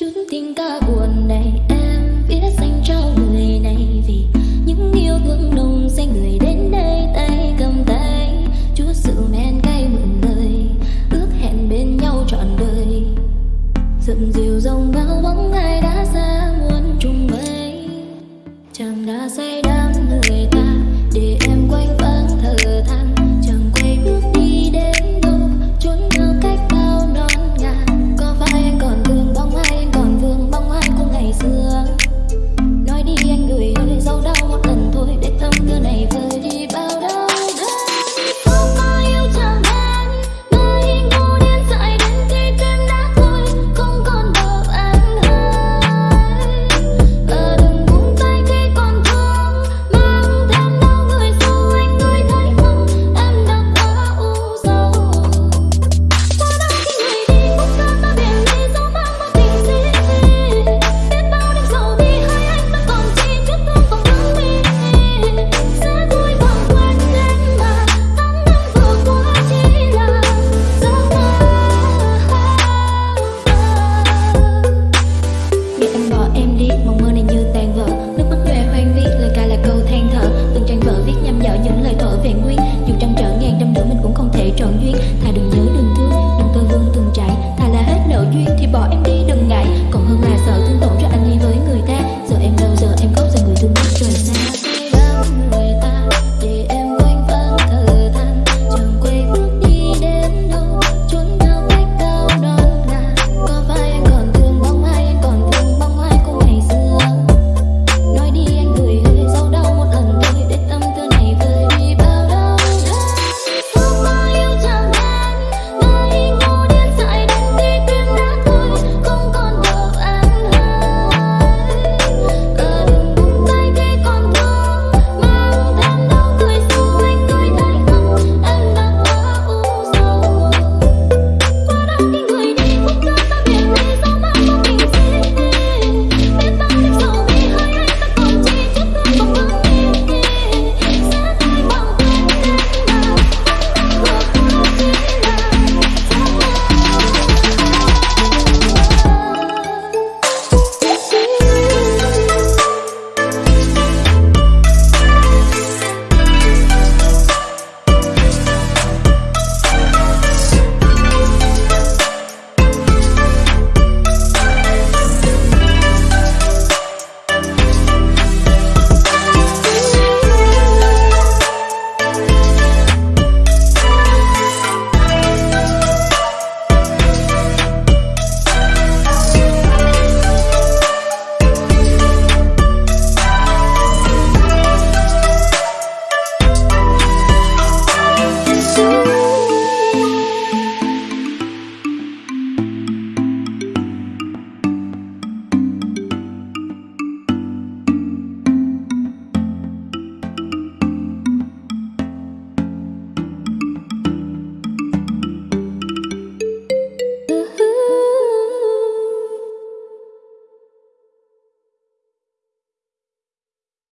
chút tình ca buồn này, em viết dành cho người này vì những yêu thương nồng say người đến đây tay cầm tay. Chút sự men cay mượn lời ước hẹn bên nhau trọn đời. Dầm dìu